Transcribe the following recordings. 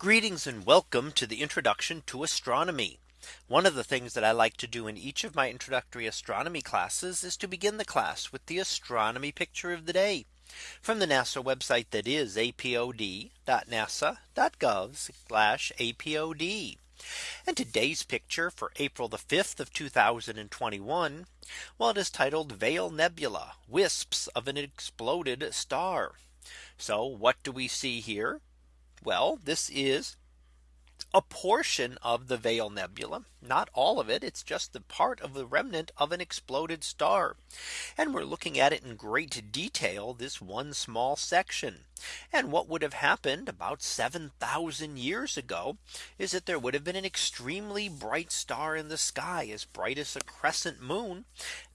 Greetings and welcome to the introduction to astronomy. One of the things that I like to do in each of my introductory astronomy classes is to begin the class with the astronomy picture of the day from the NASA website that is apod.nasa.gov apod. And today's picture for April the 5th of 2021. Well, it is titled Veil Nebula Wisps of an exploded star. So what do we see here? Well, this is a portion of the Veil Nebula, not all of it. It's just the part of the remnant of an exploded star. And we're looking at it in great detail, this one small section. And what would have happened about 7000 years ago is that there would have been an extremely bright star in the sky as bright as a crescent moon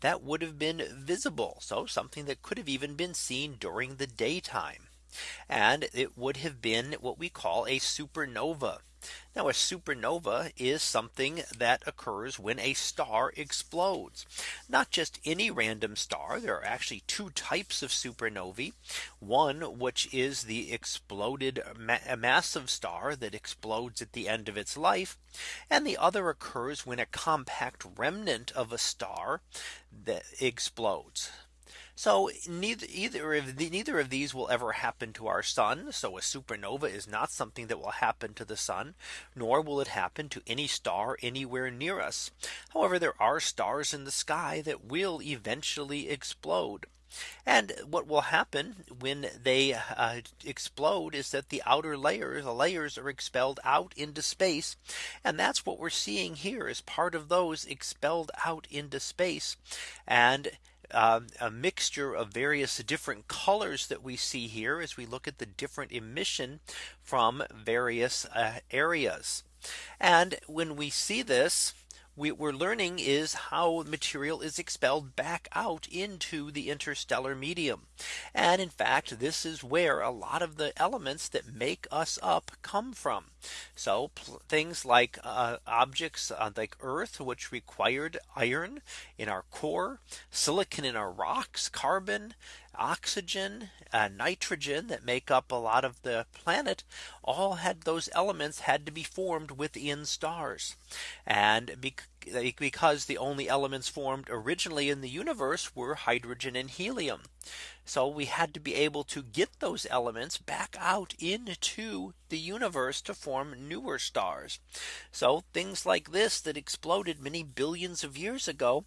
that would have been visible. So something that could have even been seen during the daytime. And it would have been what we call a supernova. Now a supernova is something that occurs when a star explodes. Not just any random star. There are actually two types of supernovae. One which is the exploded ma massive star that explodes at the end of its life. And the other occurs when a compact remnant of a star that explodes. So neither either of the, neither of these will ever happen to our sun. So a supernova is not something that will happen to the sun, nor will it happen to any star anywhere near us. However, there are stars in the sky that will eventually explode. And what will happen when they uh, explode is that the outer layers, the layers are expelled out into space. And that's what we're seeing here is part of those expelled out into space. And um, a mixture of various different colors that we see here as we look at the different emission from various uh, areas. And when we see this, we, we're learning is how material is expelled back out into the interstellar medium. And in fact, this is where a lot of the elements that make us up come from. So things like uh, objects uh, like Earth, which required iron in our core, silicon in our rocks, carbon, oxygen, uh, nitrogen that make up a lot of the planet all had those elements had to be formed within stars. And because the only elements formed originally in the universe were hydrogen and helium. So we had to be able to get those elements back out into the universe to form newer stars. So things like this that exploded many billions of years ago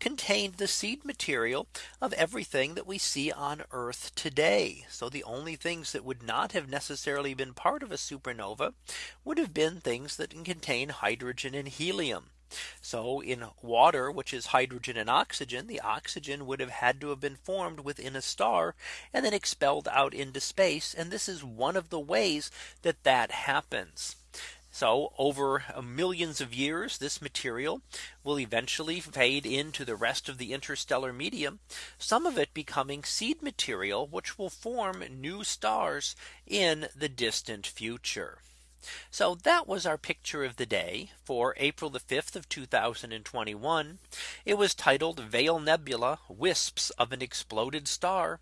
contained the seed material of everything that we see on Earth today. So the only things that would not have necessarily been part of a supernova would have been things that contain hydrogen and helium. So in water, which is hydrogen and oxygen, the oxygen would have had to have been formed within a star and then expelled out into space. And this is one of the ways that that happens. So over uh, millions of years, this material will eventually fade into the rest of the interstellar medium, some of it becoming seed material, which will form new stars in the distant future. So that was our picture of the day for April the 5th of 2021. It was titled Veil Nebula Wisps of an Exploded Star.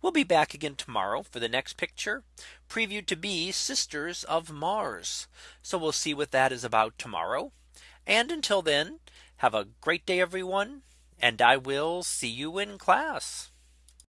We'll be back again tomorrow for the next picture previewed to be Sisters of Mars. So we'll see what that is about tomorrow. And until then, have a great day, everyone. And I will see you in class.